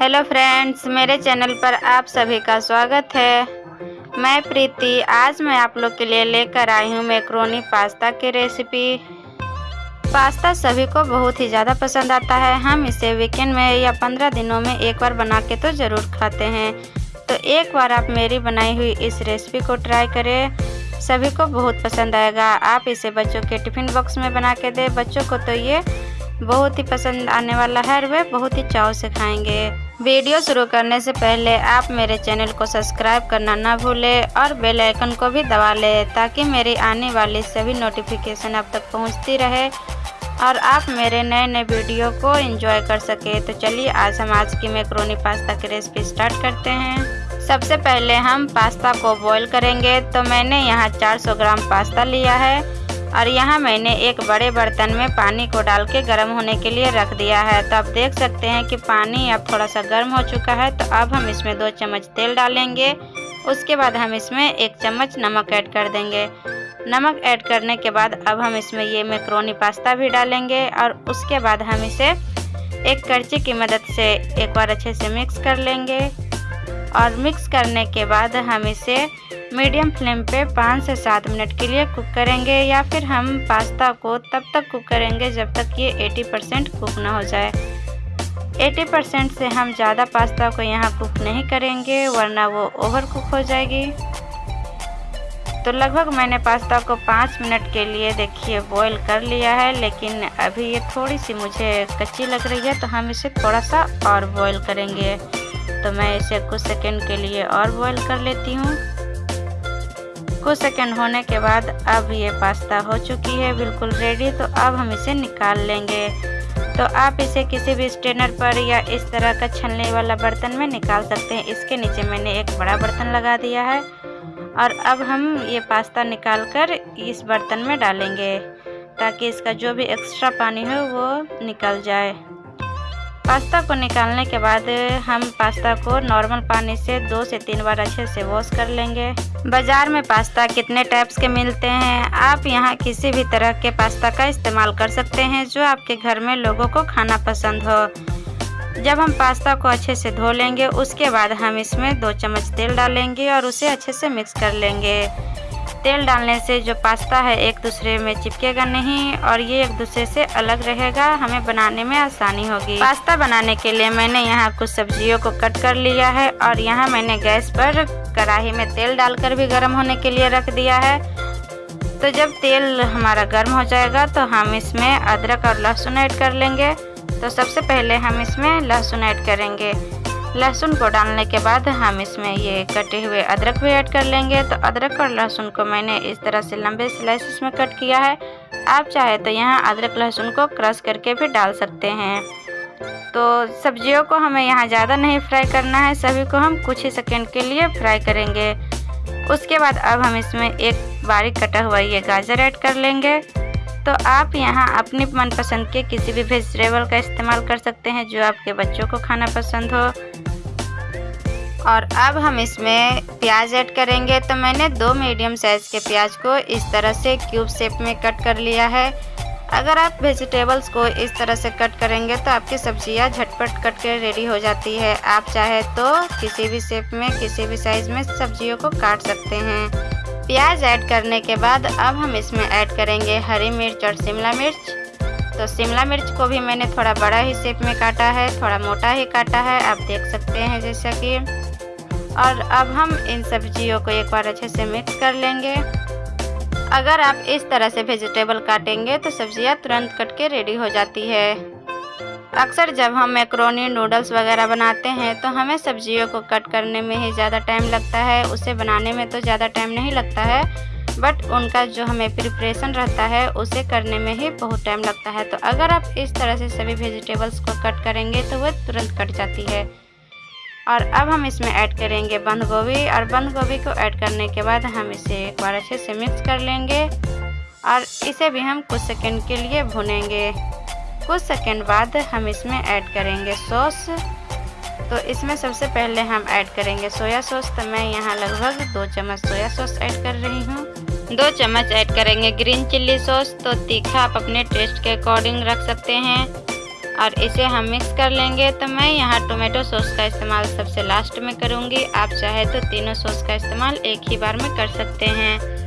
Hello friends मेरे channel पर आप सभी का स्वागत है। मैं प्रीति, आज मैं आप लोग के लिए लेकर आई हूँ मैक्रोनी पास्ता की रेसिपी पास्ता सभी को बहुत ही ज़्यादा पसंद आता है। हम इसे वीकेंड में या पंद्रह दिनों में एक बार बना के तो ज़रूर खाते हैं। तो एक बार आप मेरी बनाई हुई इस रेसिपी को ट्राई करें। सभी को बहुत पसंद आएगा। आप इसे बच्चों के टिफ़िन बॉक्स में बना के दें। बच्चों को तो ये बहुत ही पसंद आने वाला है और वे बहुत ही चाव से खाएँगे। वीडियो शुरू करने से पहले आप मेरे चैनल को सब्सक्राइब करना ना भूलें और बेल आइकन को भी दबा लें ताकि मेरी आने वाली सभी नोटिफिकेशन अब तक पहुँचती रहे और आप मेरे नए नए वीडियो को एंजॉय कर सके। तो चलिए, आज हम आज की मैक्रोनी पास्ता की रेसिपी स्टार्ट करते हैं। सबसे पहले हम पास्ता को बॉईल करेंगे। तो मैंने यहाँ 400 ग्राम पास्ता लिया है। और यहाँ मैंने एक बड़े बर्तन में पानी को डाल के गर्म होने के लिए रख दिया है। तो आप देख सकते हैं कि पानी अब थोड़ा सा गर्म हो चुका है। तो अब हम इसमें दो चम्मच तेल डालेंगे। उसके बाद हम इसमें एक चम्मच नमक ऐड कर देंगे। नमक ऐड करने के बाद अब हम इसमें ये मैक्रोनी पास्ता भी डालेंगे और उसके बाद हम इसे एक करची की मदद से एक बार अच्छे से मिक्स कर लेंगे। और मिक्स करने के बाद हम इसे मीडियम फ्लेम पे पाँच से सात मिनट के लिए कुक करेंगे या फिर हम पास्ता को तब तक कुक करेंगे जब तक ये 80 परसेंट कुक ना हो जाए। 80 परसेंट से हम ज़्यादा पास्ता को यहाँ कुक नहीं करेंगे, वरना वो ओवर कुक हो जाएगी। तो लगभग मैंने पास्ता को पाँच मिनट के लिए देखिए बॉईल कर लिया है, लेकिन अभी ये थोड़ी सी मुझे कच्ची लग रही है तो हम इसे थोड़ा सा और बॉईल करेंगे। तो मैं इसे कुछ सेकंड के लिए और बॉईल कर लेती हूँ। कुछ सेकंड होने के बाद अब ये पास्ता हो चुकी है, बिल्कुल रेडी तो अब हम इसे निकाल लेंगे। तो आप इसे किसी भी स्टेनर पर या इस तरह का छलने वाला बर्तन में निकाल सकते हैं। इसके नीचे मैंने एक बड़ा बर्तन लगा दिया है और अब हम ये पास्ता निकाल कर इस बर्तन में डालेंगे ताकि इसका जो भी एक्स्ट्रा पानी हो वो निकल जाए। पास्ता को निकालने के बाद हम पास्ता को नॉर्मल पानी से दो से तीन बार अच्छे से वॉश कर लेंगे। बाज़ार में पास्ता कितने टाइप्स के मिलते हैं? आप यहाँ किसी भी तरह के पास्ता का इस्तेमाल कर सकते हैं जो आपके घर में लोगों को खाना पसंद हो। जब हम पास्ता को अच्छे से धो लेंगे, उसके बाद हम इसमें दो चम्मच तेल डालेंगे और उसे अच्छे से मिक्स कर लेंगे। तेल डालने से जो पास्ता है एक दूसरे में चिपकेगा नहीं और ये एक दूसरे से अलग रहेगा। हमें बनाने में आसानी होगी। पास्ता बनाने के लिए मैंने यहाँ कुछ सब्जियों को कट कर लिया है और यहाँ मैंने गैस पर कढ़ाई में तेल डालकर भी गर्म होने के लिए रख दिया है। तो जब तेल हमारा गर्म हो जाएगा तो हम इसमें अदरक और लहसुन ऐड कर लेंगे। तो सबसे पहले हम इसमें लहसुन ऐड करेंगे। लहसुन को डालने के बाद हम इसमें ये कटे हुए अदरक भी ऐड कर लेंगे। तो अदरक और लहसुन को मैंने इस तरह से लंबे स्लाइसिस में कट किया है। आप चाहे तो यहाँ अदरक लहसुन को क्रश करके भी डाल सकते हैं। तो सब्जियों को हमें यहाँ ज़्यादा नहीं फ्राई करना है। सभी को हम कुछ ही सेकेंड के लिए फ्राई करेंगे। उसके बाद अब हम इसमें एक बारीक कटा हुआ ये गाजर ऐड कर लेंगे। तो आप यहाँ अपनी मनपसंद के किसी भी वेजिटेबल का इस्तेमाल कर सकते हैं, जो आपके बच्चों को खाना पसंद हो। और अब हम इसमें प्याज ऐड करेंगे। तो मैंने दो मीडियम साइज़ के प्याज को इस तरह से क्यूब शेप में कट कर लिया है। अगर आप वेजिटेबल्स को इस तरह से कट करेंगे तो आपकी सब्ज़ियाँ झटपट कट के रेडी हो जाती है। आप चाहे तो किसी भी शेप में, किसी भी साइज़ में सब्जियों को काट सकते हैं। प्याज ऐड करने के बाद अब हम इसमें ऐड करेंगे हरी मिर्च और शिमला मिर्च। तो शिमला मिर्च को भी मैंने थोड़ा बड़ा ही शेप में काटा है, थोड़ा मोटा ही काटा है, आप देख सकते हैं जैसा कि। और अब हम इन सब्जियों को एक बार अच्छे से मिक्स कर लेंगे। अगर आप इस तरह से वेजिटेबल काटेंगे तो सब्ज़ियाँ तुरंत कट के रेडी हो जाती है। अक्सर जब हम मैक्रोनी नूडल्स वगैरह बनाते हैं तो हमें सब्जियों को कट करने में ही ज़्यादा टाइम लगता है। उसे बनाने में तो ज़्यादा टाइम नहीं लगता है, बट उनका जो हमें प्रिपरेशन रहता है, उसे करने में ही बहुत टाइम लगता है। तो अगर आप इस तरह से सभी वेजिटेबल्स को कट करेंगे तो वह तुरंत कट जाती है। और अब हम इसमें ऐड करेंगे बंद गोभी, और बंद गोभी को ऐड करने के बाद हम इसे एक बार अच्छे से मिक्स कर लेंगे, और इसे भी हम कुछ सेकंड के लिए भुनेंगे। कुछ सेकंड बाद हम इसमें ऐड करेंगे सॉस तो इसमें सबसे पहले हम ऐड करेंगे सोया सॉस तो मैं यहाँ लगभग दो चम्मच सोया सॉस ऐड कर रही हूँ। दो चम्मच ऐड करेंगे ग्रीन चिल्ली सॉस तो तीखा आप अपने टेस्ट के अकॉर्डिंग रख सकते हैं। और इसे हम मिक्स कर लेंगे। तो मैं यहाँ टोमेटो सॉस का इस्तेमाल सबसे लास्ट में करूँगी। आप चाहे तो तीनों सॉस का इस्तेमाल एक ही बार में कर सकते हैं।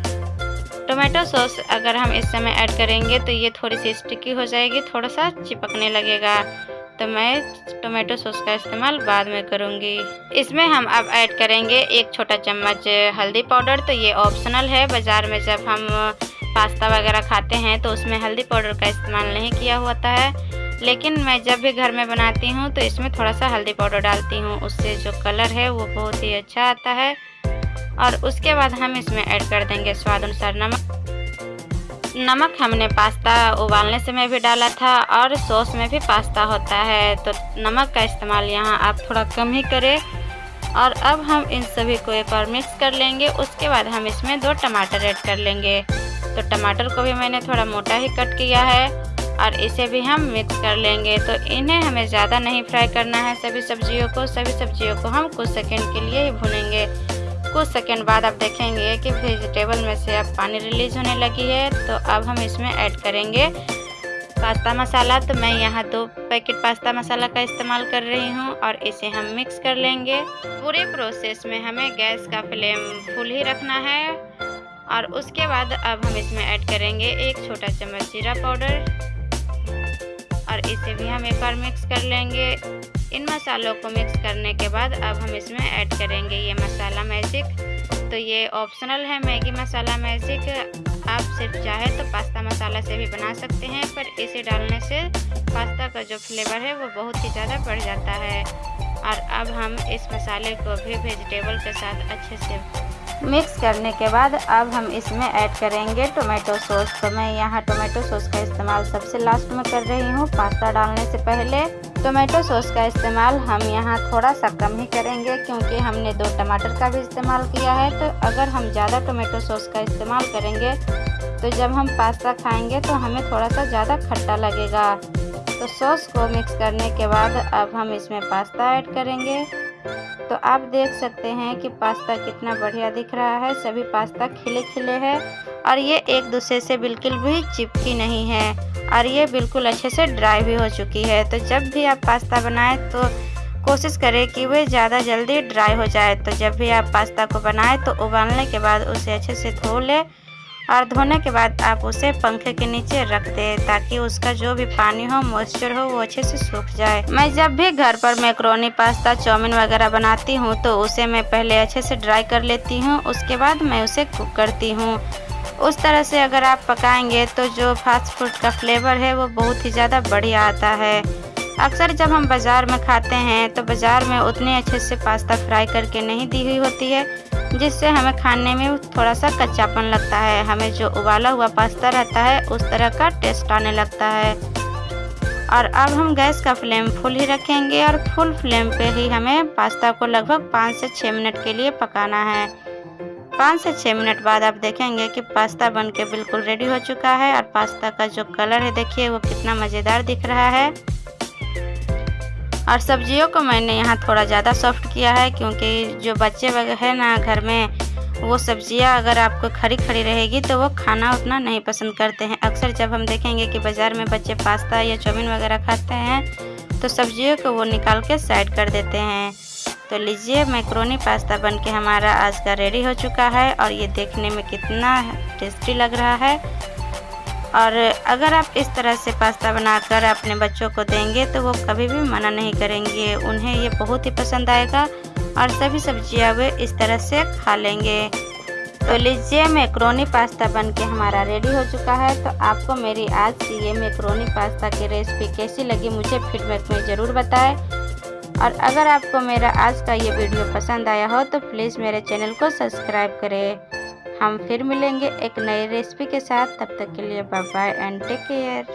टोमेटो सॉस अगर हम इस समय ऐड करेंगे तो ये थोड़ी सी स्टिकी हो जाएगी, थोड़ा सा चिपकने लगेगा। तो मैं टोमेटो सॉस का इस्तेमाल बाद में करूँगी। इसमें हम अब ऐड करेंगे एक छोटा चम्मच हल्दी पाउडर। तो ये ऑप्शनल है, बाज़ार में जब हम पास्ता वगैरह खाते हैं तो उसमें हल्दी पाउडर का इस्तेमाल नहीं किया होता है। लेकिन मैं जब भी घर में बनाती हूँ तो इसमें थोड़ा सा हल्दी पाउडर डालती हूँ। उससे जो कलर है वो बहुत ही अच्छा आता है। और उसके बाद हम इसमें ऐड कर देंगे स्वाद अनुसार नमक। नमक हमने पास्ता उबालने समय भी डाला था और सॉस में भी पास्ता होता है। तो नमक का इस्तेमाल यहाँ आप थोड़ा कम ही करें। और अब हम इन सभी को एक बार मिक्स कर लेंगे। उसके बाद हम इसमें दो टमाटर ऐड कर लेंगे। तो टमाटर को भी मैंने थोड़ा मोटा ही कट किया है और इसे भी हम मिक्स कर लेंगे। तो इन्हें हमें ज़्यादा नहीं फ्राई करना है। सभी सब्जियों को, सभी सब्जियों को हम कुछ सेकेंड के लिए ही भुनेंगे। कुछ सेकंड बाद आप देखेंगे कि वेजिटेबल में से अब पानी रिलीज़ होने लगी है तो अब हम इसमें ऐड करेंगे पास्ता मसाला तो मैं यहाँ दो पैकेट पास्ता मसाला का इस्तेमाल कर रही हूँ और इसे हम मिक्स कर लेंगे। पूरे प्रोसेस में हमें गैस का फ्लेम फुल ही रखना है और उसके बाद अब हम इसमें ऐड करेंगे एक छोटा चम्मच जीरा पाउडर और इसे भी हम एक बार मिक्स कर लेंगे। इन मसालों को मिक्स करने के बाद अब हम इसमें ऐड करेंगे ये मसाला मैजिक तो ये ऑप्शनल है मैगी मसाला मैजिक आप सिर्फ़ चाहे तो पास्ता मसाला से भी बना सकते हैं, पर इसे डालने से पास्ता का जो फ्लेवर है वो बहुत ही ज़्यादा बढ़ जाता है। और अब हम इस मसाले को भी वेजिटेबल के साथ अच्छे से मिक्स करने के बाद अब हम इसमें ऐड करेंगे टोमेटो सॉस। तो मैं यहाँ टोमेटो सॉस का इस्तेमाल सबसे लास्ट में कर रही हूँ। पास्ता डालने से पहले टोमेटो सॉस का इस्तेमाल हम यहाँ थोड़ा सा कम ही करेंगे क्योंकि हमने दो टमाटर का भी इस्तेमाल किया है। तो अगर हम ज़्यादा टोमेटो सॉस का इस्तेमाल करेंगे तो जब हम पास्ता खाएँगे तो हमें थोड़ा सा ज़्यादा खट्टा लगेगा। तो सॉस को मिक्स करने के बाद अब हम इसमें पास्ता ऐड करेंगे। तो आप देख सकते हैं कि पास्ता कितना बढ़िया दिख रहा है। सभी पास्ता खिले खिले हैं और ये एक दूसरे से बिल्कुल भी चिपकी नहीं है और ये बिल्कुल अच्छे से ड्राई भी हो चुकी है। तो जब भी आप पास्ता बनाएँ तो कोशिश करें कि वह ज़्यादा जल्दी ड्राई हो जाए। तो जब भी आप पास्ता को बनाएँ तो उबालने के बाद उसे अच्छे से धो लें और धोने के बाद आप उसे पंखे के नीचे रख दें ताकि उसका जो भी पानी हो मॉइस्चर हो, वो अच्छे से सूख जाए। मैं जब भी घर पर मैक्रोनी, पास्ता, चाउमीन वगैरह बनाती हूँ तो उसे मैं पहले अच्छे से ड्राई कर लेती हूँ, उसके बाद मैं उसे कुक करती हूँ। उस तरह से अगर आप पकाएँगे तो जो फास्ट फ़ूड का फ्लेवर है, वो बहुत ही ज़्यादा बढ़िया आता है। अक्सर जब हम बाज़ार में खाते हैं तो बाज़ार में उतने अच्छे से पास्ता फ्राई करके नहीं दी हुई होती है, जिससे हमें खाने में थोड़ा सा कच्चापन लगता है। हमें जो उबाला हुआ पास्ता रहता है, उस तरह का टेस्ट आने लगता है। और अब हम गैस का फ्लेम फुल ही रखेंगे और फुल फ्लेम पे ही हमें पास्ता को लगभग पाँच से छः मिनट के लिए पकाना है। पाँच से छः मिनट बाद आप देखेंगे कि पास्ता बन के बिल्कुल रेडी हो चुका है और पास्ता का जो कलर है, देखिए वो कितना मज़ेदार दिख रहा है। और सब्जियों को मैंने यहाँ थोड़ा ज़्यादा सॉफ्ट किया है क्योंकि जो बच्चे वगैरह हैं ना घर में, वो सब्ज़ियाँ अगर आपको खड़ी खड़ी रहेगी तो वो खाना उतना नहीं पसंद करते हैं। अक्सर जब हम देखेंगे कि बाज़ार में बच्चे पास्ता या चाउमीन वगैरह खाते हैं तो सब्जियों को वो निकाल के साइड कर देते हैं। तो लीजिए, मैक्रोनी पास्ता बन के हमारा आज का रेडी हो चुका है और ये देखने में कितना टेस्टी लग रहा है। और अगर आप इस तरह से पास्ता बनाकर अपने बच्चों को देंगे तो वो कभी भी मना नहीं करेंगे। उन्हें ये बहुत ही पसंद आएगा और सभी सब्ज़ियाँ वे इस तरह से खा लेंगे। तो लीजिए मैक्रोनी पास्ता बन के हमारा रेडी हो चुका है। तो आपको मेरी आज की ये मैक्रोनी पास्ता की रेसिपी कैसी लगी, मुझे फीडबैक में ज़रूर बताएँ। और अगर आपको मेरा आज का ये वीडियो पसंद आया हो तो प्लीज़ मेरे चैनल को सब्सक्राइब करें। हम फिर मिलेंगे एक नई रेसिपी के साथ। तब तक के लिए bye bye and take care